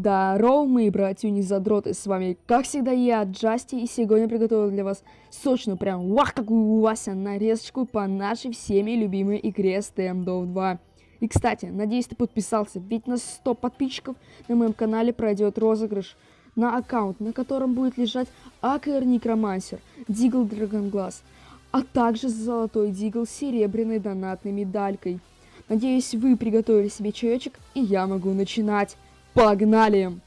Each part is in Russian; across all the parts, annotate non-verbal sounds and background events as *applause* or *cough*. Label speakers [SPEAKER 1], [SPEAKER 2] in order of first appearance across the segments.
[SPEAKER 1] Здорово, мои братья задроты, с вами, как всегда, я, Джасти, и сегодня приготовил для вас сочную, прям, вах, какую у вас нарезочку по нашей всеми любимой игре Standoff 2. И, кстати, надеюсь, ты подписался, ведь на 100 подписчиков на моем канале пройдет розыгрыш на аккаунт, на котором будет лежать АКР Некромансер, Дигл Драгонглаз, а также золотой Дигл с серебряной донатной медалькой. Надеюсь, вы приготовили себе чаечек, и я могу начинать. Погнали!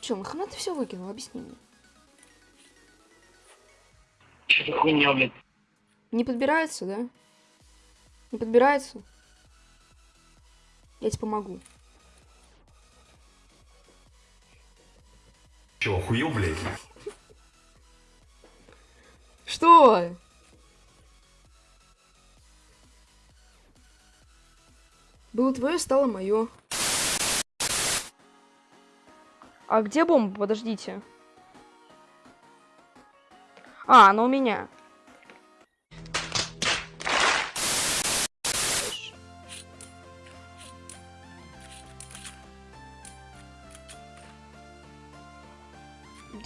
[SPEAKER 1] Че, нахрена ты все выкинул? Объясни мне.
[SPEAKER 2] Что за хуйня, блядь?
[SPEAKER 1] Не подбирается, да? Не подбирается? Я тебе помогу.
[SPEAKER 3] Че, охуел, блядь?
[SPEAKER 1] Что? Было твое, стало мое. А где бомба? Подождите. А, она у меня.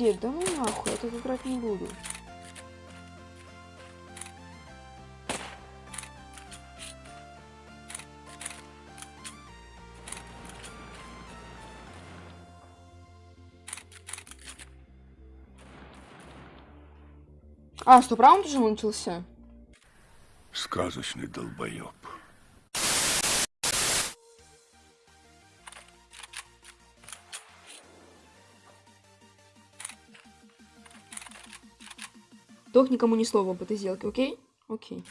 [SPEAKER 1] Дед, да ну нахуй, я тут играть не буду. А, что, раунд уже начался?
[SPEAKER 4] Сказочный долбоеб.
[SPEAKER 1] Дох никому ни слова об этой сделке, окей? Окей.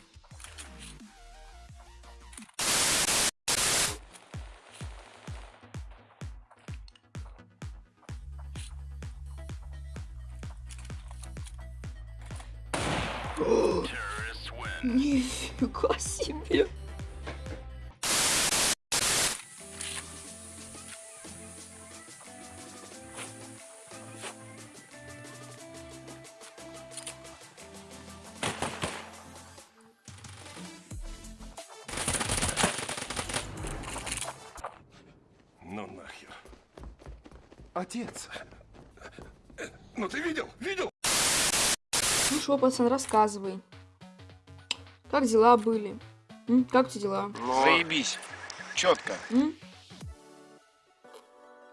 [SPEAKER 1] *laughs* Нифига себе.
[SPEAKER 4] Отец. Ну ты видел? Видел?
[SPEAKER 1] Ну что, пацан, рассказывай. Как дела были? М? Как у тебя дела?
[SPEAKER 2] Заебись. Четко.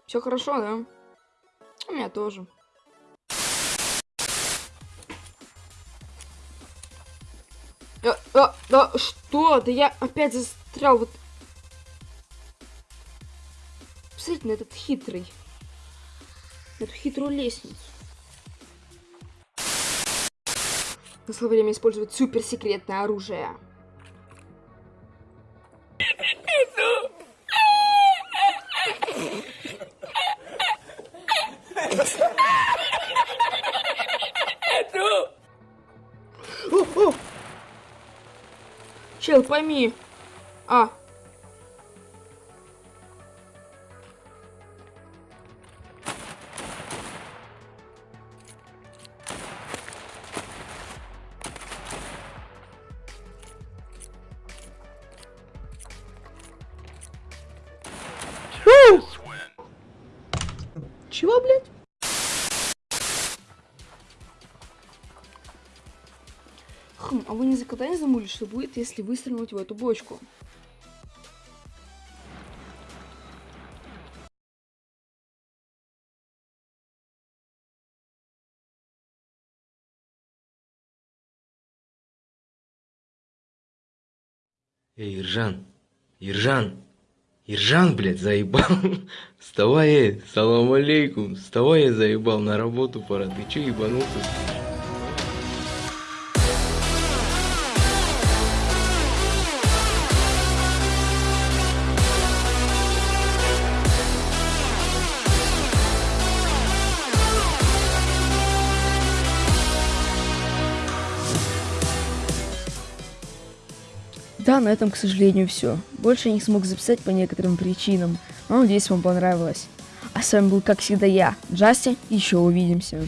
[SPEAKER 1] Все хорошо, да? У меня тоже. А, а, да, что? Да я опять застрял вот... Посмотрите на этот хитрый. Эту хитрую лестницу. Настало время использовать суперсекретное оружие. Чел, пойми. А. Чего, блядь? Хм, а вы никогда не замули, что будет, если выстрелить в эту бочку?
[SPEAKER 5] Эй, Иржан, Иржан, Иржан, блядь, заебал. *laughs* Вставай, эй, салам алейкум. Вставай, я заебал, на работу пора. Ты че ебанулся?
[SPEAKER 1] Да, на этом, к сожалению, все. Больше я не смог записать по некоторым причинам, но надеюсь, вам понравилось. А с вами был, как всегда, я, Джасти, еще увидимся.